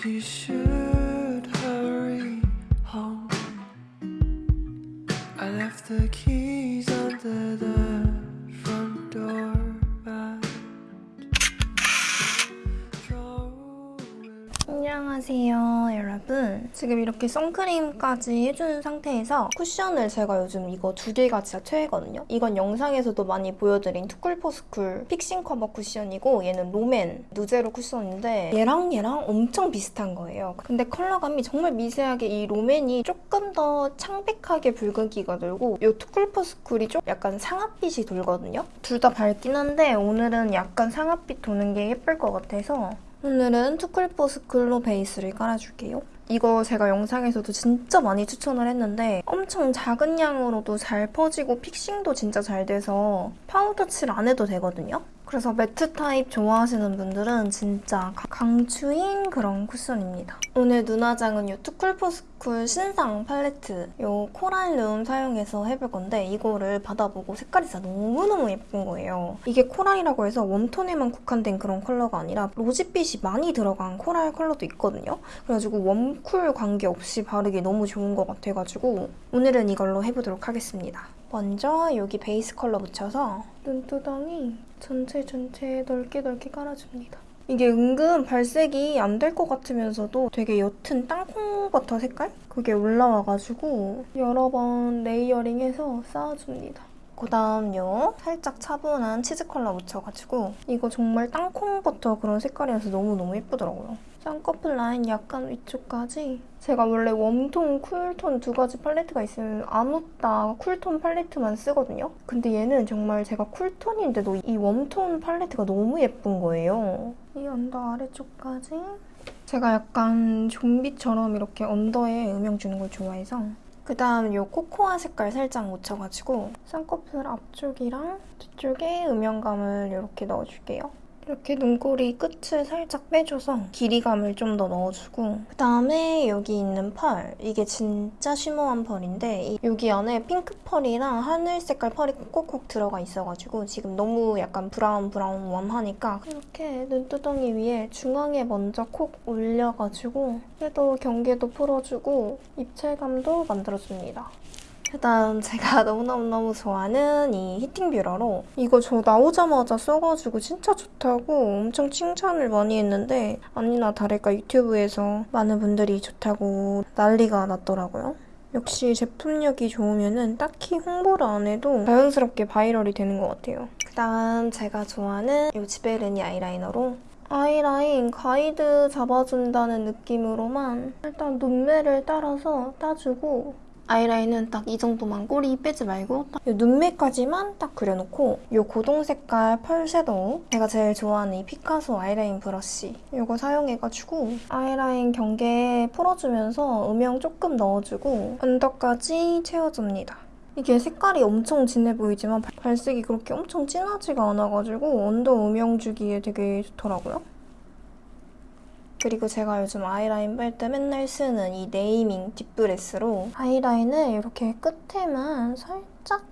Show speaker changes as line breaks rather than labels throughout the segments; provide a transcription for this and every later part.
必须。
안녕하세요 여러분. 지금 이렇게 선크림까지 해준 상태에서 쿠션을 제가 요즘 이거 두 개가 진짜 최애거든요. 이건 영상에서도 많이 보여드린 투쿨포스쿨 픽싱 커버 쿠션이고 얘는 롬앤 누제로 쿠션인데 얘랑 얘랑 엄청 비슷한 거예요. 근데 컬러감이 정말 미세하게 이 롬앤이 조금 더 창백하게 붉은기가 돌고 이 투쿨포스쿨이 좀 약간 상아빛이 돌거든요. 둘 다 밝긴 한데 오늘은 약간 상아빛 도는 게 예쁠 것 같아서 오늘은 투쿨포스쿨로 베이스를 깔아줄게요. 이거 제가 영상에서도 진짜 많이 추천을 했는데 엄청 작은 양으로도 잘 퍼지고 fixing도 진짜 잘 돼서 파우더 칠 안 해도 되거든요. 그래서 매트 타입 좋아하시는 분들은 진짜 강추인 그런 쿠션입니다. 오늘 눈화장은 이 투쿨포스쿨 신상 팔레트 이 코랄 룸 사용해서 해볼 건데 이거를 받아보고 색깔이 진짜 너무너무 예쁜 거예요. 이게 코랄이라고 해서 warm tone에만 국한된 그런 컬러가 아니라 rosy빛이 많이 들어간 코랄 컬러도 있거든요. 그래가지고 warm cool 관계없이 바르기 너무 좋은 것 같아가지고 오늘은 이걸로 해보도록 하겠습니다. 먼저 여기 베이스 컬러 묻혀서 눈두덩이 전체 전체 넓게 넓게 깔아줍니다. 이게 은근 발색이 안 될 것 같으면서도 되게 옅은 땅콩버터 색깔? 그게 올라와가지고 여러 번 layering해서 쌓아줍니다. 그 다음 요 살짝 차분한 치즈 컬러 묻혀가지고 이거 정말 땅콩버터 그런 색깔이라서 너무너무 예쁘더라고요. 쌍꺼풀 라인 약간 위쪽까지 제가 원래 warm tone, cool tone 두 가지 팔레트가 있으면 아묻따 cool tone 팔레트만 쓰거든요. 근데 얘는 정말 제가 cool tone인데도 이 warm tone 팔레트가 너무 예쁜 거예요. 이 under 아래쪽까지 제가 약간 좀비처럼 이렇게 under에 음영 주는 걸 좋아해서 그 다음 이 코코아 색깔 살짝 묻혀가지고 쌍꺼풀 앞쪽이랑 뒤쪽에 음영감을 이렇게 넣어줄게요. 이렇게 눈꼬리 끝을 살짝 빼줘서 길이감을 좀 더 넣어주고 그다음에 여기 있는 펄 이게 진짜 shimmer한 펄인데 여기 안에 핑크 펄이랑 하늘 색깔 펄이 콕콕 들어가 있어가지고 지금 너무 약간 브라운 브라운 warm하니까 이렇게 눈두덩이 위에 중앙에 먼저 콕 올려가지고 섀도우 경계도 풀어주고 입체감도 만들어줍니다. 그다음 제가 너무너무너무 좋아하는 이 heating 뷰러로 이거 저 나오자마자 써가지고 진짜 좋다고 엄청 칭찬을 많이 했는데 아니나 다를까 유튜브에서 많은 분들이 좋다고 난리가 났더라고요. 역시 제품력이 좋으면 딱히 홍보를 안 해도 자연스럽게 viral이 되는 것 같아요. 그다음 제가 좋아하는 이 지베르니 아이라이너로 아이라인 가이드 잡아준다는 느낌으로만 일단 눈매를 따라서 따주고 아이라인은 딱 이 정도만 꼬리 빼지 말고 딱 눈매까지만 딱 그려놓고 이 고동 색깔 펄 섀도우 제가 제일 좋아하는 이 피카소 아이라인 브러쉬 이거 사용해가지고 아이라인 경계에 풀어주면서 음영 조금 넣어주고 under까지 채워줍니다. 이게 색깔이 엄청 진해 보이지만 발색이 그렇게 엄청 진하지가 않아가지고 under 음영 주기에 되게 좋더라고요. 그리고 제가 요즘 아이라인 뺄 때 맨날 쓰는 이 네이밍 딥브레스로 아이라인을 이렇게 끝에만 살짝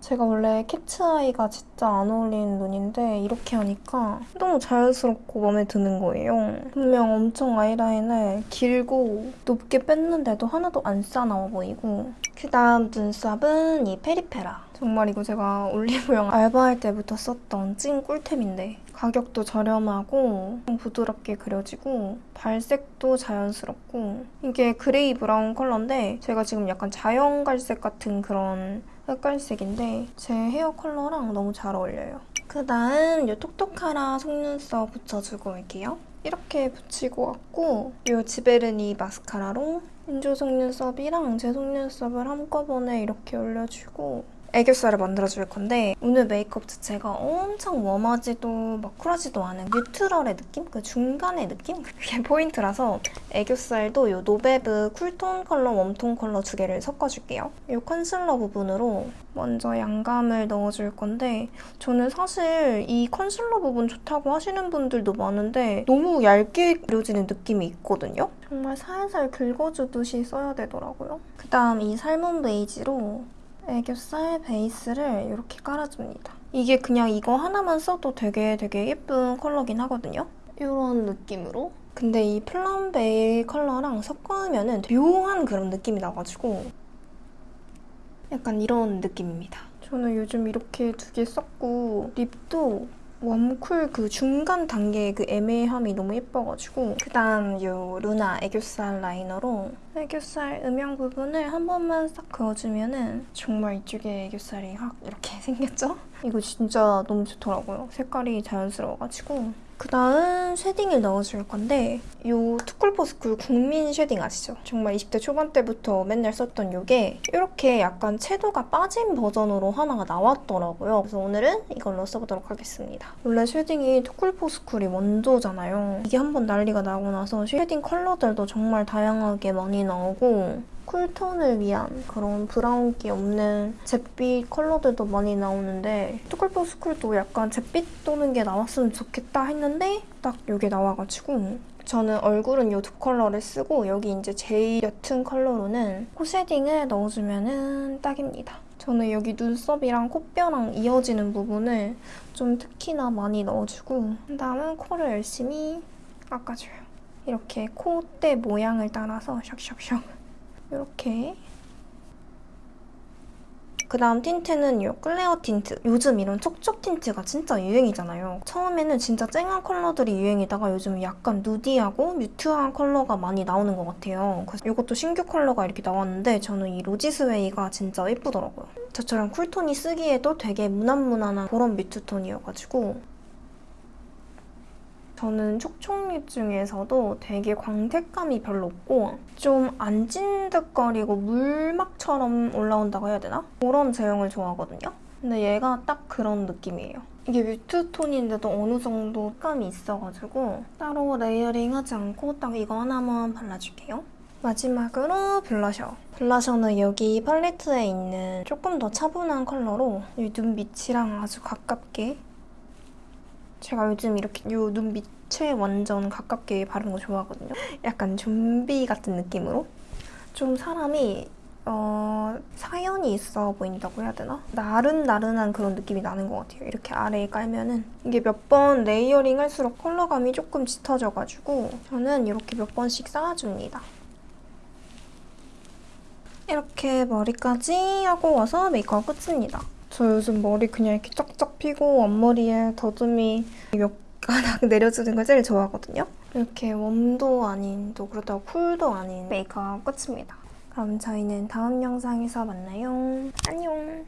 제가 원래 cat's eye가 진짜 안 어울리는 눈인데 이렇게 하니까 너무 자연스럽고 마음에 드는 거예요. 분명 엄청 아이라인을 길고 높게 뺐는데도 하나도 안 싸나워 보이고 그다음 눈썹은 이 페리페라. 정말 이거 제가 올리브영 알바할 때부터 썼던 찐 꿀템인데 가격도 저렴하고 부드럽게 그려지고 발색도 자연스럽고 이게 그레이 브라운 컬러인데 제가 지금 약간 자연 갈색 같은 그런 흑갈색인데 제 헤어 컬러랑 너무 잘 어울려요. 그다음 이 톡톡하라 속눈썹 붙여주고 올게요. 이렇게 붙이고 왔고 이 지베르니 마스카라로 인조 속눈썹이랑 제 속눈썹을 한꺼번에 이렇게 올려주고 애교살을 만들어줄 건데 오늘 메이크업 자체가 엄청 warm하지도 막 쿨하지도 않은 neutral의 느낌? 그 중간의 느낌? 그게 포인트라서 애교살도 이 노베브 cool tone 컬러, warm tone 컬러 두 개를 섞어줄게요. 이 컨실러 부분으로 먼저 양감을 넣어줄 건데 저는 사실 이 컨실러 부분 좋다고 하시는 분들도 많은데 너무 얇게 그려지는 느낌이 있거든요? 정말 살살 긁어주듯이 써야 되더라고요. 그다음 이 salmon 베이지로 애교살 베이스를 이렇게 깔아줍니다. 이게 그냥 이거 하나만 써도 되게 되게 예쁜 컬러긴 하거든요. 이런 느낌으로 근데 이 plum 베이지 컬러랑 섞으면 은 묘한 그런 느낌이 나가지고 약간 이런 느낌입니다. 저는 요즘 이렇게 두 개 썼고 립도 warm cool 그 중간 단계의 그 애매함이 너무 예뻐가지고 그 다음 요 루나 애교살 라이너로 애교살 음영 부분을 한 번만 싹 그어주면 은 정말 이쪽에 애교살이 확 이렇게 생겼죠? 이거 진짜 너무 좋더라고요. 색깔이 자연스러워가지고 그 다음 shading을 넣어줄 건데 이 too cool for school 국민 shading 아시죠? 정말 20대 초반 때부터 맨날 썼던 이게 이렇게 약간 채도가 빠진 버전으로 하나가 나왔더라고요. 그래서 오늘은 이걸로 써보도록 하겠습니다. 원래 쉐딩이 투쿨포스쿨이 원조잖아요. 이게 한번 난리가 나고 나서 shading 컬러들도 정말 다양하게 많이 나오고 cool tone을 위한 그런 브라운기 없는 잿빛 컬러들도 많이 나오는데 too cool for school도 약간 잿빛 도는 게 나왔으면 좋겠다 했는데 딱 이게 나와가지고 저는 얼굴은 이 두 컬러를 쓰고 여기 이제 제일 옅은 컬러로는 코 shading을 넣어주면 딱입니다. 저는 여기 눈썹이랑 콧뼈랑 이어지는 부분을 좀 특히나 많이 넣어주고 그다음은 코를 열심히 깎아줘요. 이렇게 콧대 모양을 따라서 샥샥샥 이렇게 그 다음 tint는 이 클레어 틴트. 요즘 이런 촉촉 tint가 진짜 유행이잖아요. 처음에는 진짜 쨍한 컬러들이 유행이다가 요즘 약간 nudy하고 mute한 컬러가 많이 나오는 것 같아요. 그래서 이것도 신규 컬러가 이렇게 나왔는데 저는 이 로지스웨이가 진짜 예쁘더라고요. 저처럼 cool tone이 쓰기에도 되게 무난무난한 그런 mute tone이어가지고 저는 촉촉 lip 중에서도 되게 광택감이 별로 없고 좀 안 찐득거리고 물막처럼 올라온다고 해야 되나? 그런 제형을 좋아하거든요. 근데 얘가 딱 그런 느낌이에요. 이게 mute tone인데도 어느 정도 감이 있어가지고 따로 layering 하지 않고 딱 이거 하나만 발라줄게요. 마지막으로 blusher. blusher는 여기 팔레트에 있는 조금 더 차분한 컬러로 이 눈 밑이랑 아주 가깝게 제가 요즘 이렇게 이눈 밑에 완전 가깝게 바르는 거 좋아하거든요. 약간 좀비 같은 느낌으로. 좀 사람이 어, 사연이 있어 보인다고 해야 되나? 나른나른한 그런 느낌이 나는 것 같아요. 이렇게 아래에 깔면은 이게 몇 번 layering 할수록 컬러감이 조금 짙어져가지고 저는 이렇게 몇 번씩 쌓아줍니다. 이렇게 머리까지 하고 와서 메이크업 끝입니다. 저 요즘 머리 그냥 이렇게 쫙 쫙 피고 앞머리에 더듬이 몇 가닥 내려주는 걸 제일 좋아하거든요. 이렇게 웜도 아닌 또 그렇다고 쿨도 아닌 메이크업 끝입니다. 그럼 저희는 다음 영상에서 만나요. 안녕.